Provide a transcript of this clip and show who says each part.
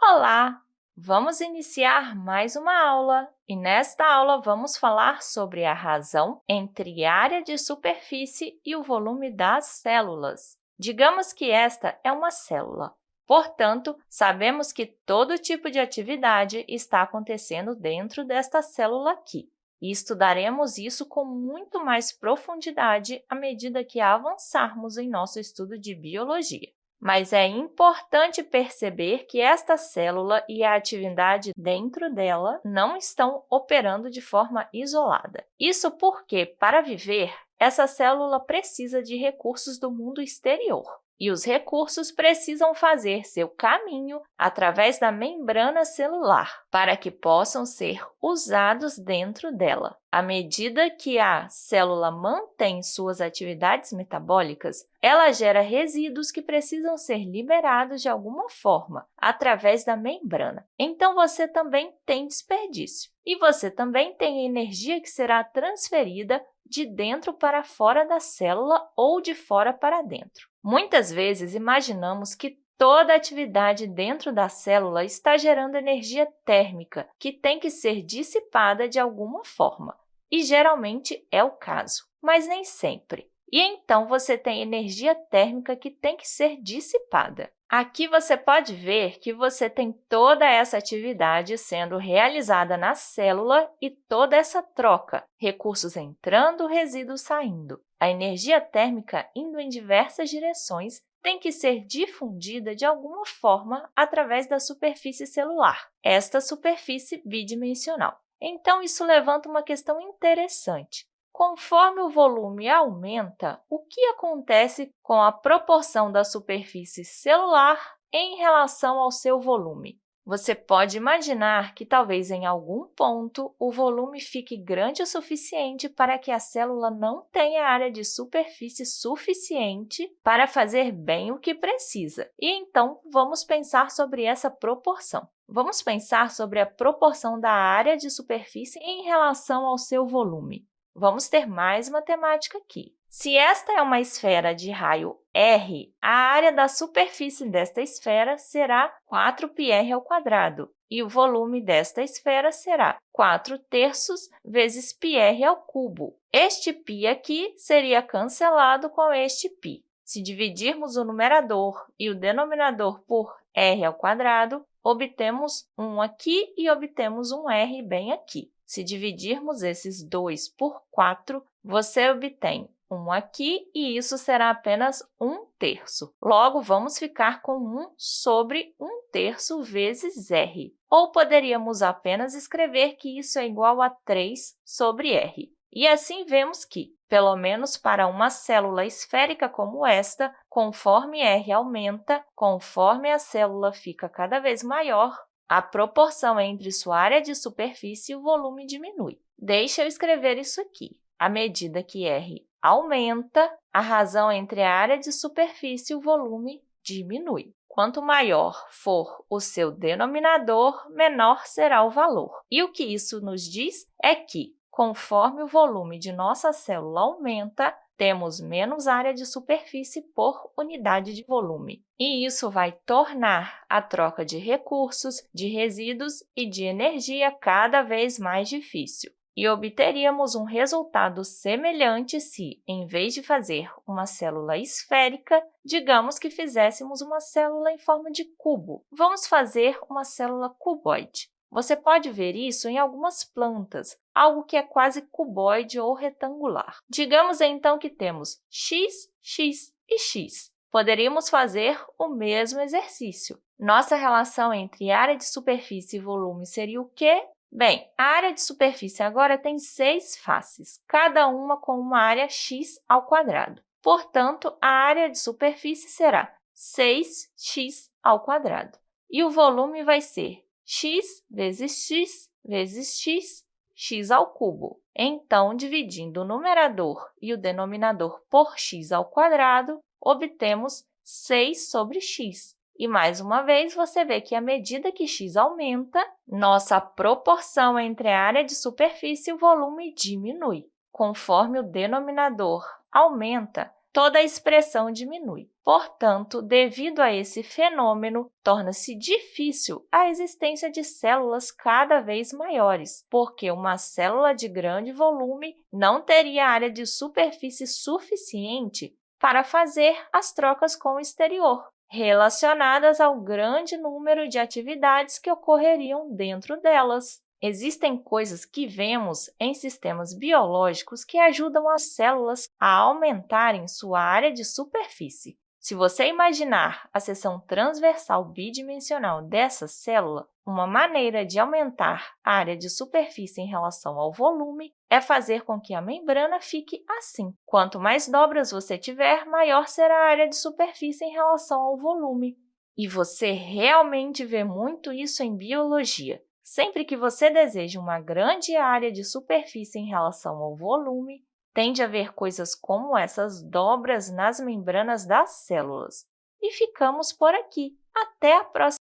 Speaker 1: Olá! Vamos iniciar mais uma aula e nesta aula vamos falar sobre a razão entre área de superfície e o volume das células. Digamos que esta é uma célula. Portanto, sabemos que todo tipo de atividade está acontecendo dentro desta célula aqui. E estudaremos isso com muito mais profundidade à medida que avançarmos em nosso estudo de biologia. Mas é importante perceber que esta célula e a atividade dentro dela não estão operando de forma isolada. Isso porque, para viver, essa célula precisa de recursos do mundo exterior e os recursos precisam fazer seu caminho através da membrana celular para que possam ser usados dentro dela. À medida que a célula mantém suas atividades metabólicas, ela gera resíduos que precisam ser liberados de alguma forma através da membrana. Então, você também tem desperdício. E você também tem energia que será transferida de dentro para fora da célula ou de fora para dentro. Muitas vezes, imaginamos que toda atividade dentro da célula está gerando energia térmica, que tem que ser dissipada de alguma forma, e geralmente é o caso, mas nem sempre. E então, você tem energia térmica que tem que ser dissipada. Aqui você pode ver que você tem toda essa atividade sendo realizada na célula e toda essa troca, recursos entrando, resíduos saindo. A energia térmica indo em diversas direções tem que ser difundida de alguma forma através da superfície celular, esta superfície bidimensional. Então, isso levanta uma questão interessante. Conforme o volume aumenta, o que acontece com a proporção da superfície celular em relação ao seu volume? Você pode imaginar que, talvez, em algum ponto, o volume fique grande o suficiente para que a célula não tenha área de superfície suficiente para fazer bem o que precisa. E, então, vamos pensar sobre essa proporção. Vamos pensar sobre a proporção da área de superfície em relação ao seu volume. Vamos ter mais matemática aqui. Se esta é uma esfera de raio r, a área da superfície desta esfera será 4πr ao quadrado, e o volume desta esfera será 4 terços vezes πr ao cubo. Este π aqui seria cancelado com este π. Se dividirmos o numerador e o denominador por r ao quadrado, obtemos 1 aqui e obtemos um r bem aqui. Se dividirmos esses 2 por 4, você obtém 1 aqui e isso será apenas 1 terço. Logo, vamos ficar com 1 sobre 1 terço vezes r. Ou poderíamos apenas escrever que isso é igual a 3 sobre r. E assim vemos que, pelo menos para uma célula esférica como esta, conforme r aumenta, conforme a célula fica cada vez maior, a proporção entre sua área de superfície e o volume diminui. Deixa eu escrever isso aqui. À medida que R aumenta, a razão entre a área de superfície e o volume diminui. Quanto maior for o seu denominador, menor será o valor. E o que isso nos diz é que, conforme o volume de nossa célula aumenta, temos menos área de superfície por unidade de volume. E isso vai tornar a troca de recursos, de resíduos e de energia cada vez mais difícil. E obteríamos um resultado semelhante se, em vez de fazer uma célula esférica, digamos que fizéssemos uma célula em forma de cubo. Vamos fazer uma célula cuboide. Você pode ver isso em algumas plantas, algo que é quase cuboide ou retangular. Digamos, então, que temos x, x e x. Poderíamos fazer o mesmo exercício. Nossa relação entre área de superfície e volume seria o quê? Bem, a área de superfície agora tem seis faces, cada uma com uma área x ao quadrado. Portanto, a área de superfície será 6x ao quadrado. E o volume vai ser x vezes x vezes x, x ao cubo. Então, dividindo o numerador e o denominador por x ao quadrado, obtemos 6 sobre x. E, mais uma vez, você vê que, à medida que x aumenta, nossa proporção entre a área de superfície e o volume diminui. Conforme o denominador aumenta, toda a expressão diminui. Portanto, devido a esse fenômeno, torna-se difícil a existência de células cada vez maiores, porque uma célula de grande volume não teria área de superfície suficiente para fazer as trocas com o exterior, relacionadas ao grande número de atividades que ocorreriam dentro delas. Existem coisas que vemos em sistemas biológicos que ajudam as células a aumentarem sua área de superfície. Se você imaginar a seção transversal bidimensional dessa célula, uma maneira de aumentar a área de superfície em relação ao volume é fazer com que a membrana fique assim. Quanto mais dobras você tiver, maior será a área de superfície em relação ao volume. E você realmente vê muito isso em biologia. Sempre que você deseja uma grande área de superfície em relação ao volume, tende a haver coisas como essas dobras nas membranas das células. E ficamos por aqui. Até a próxima!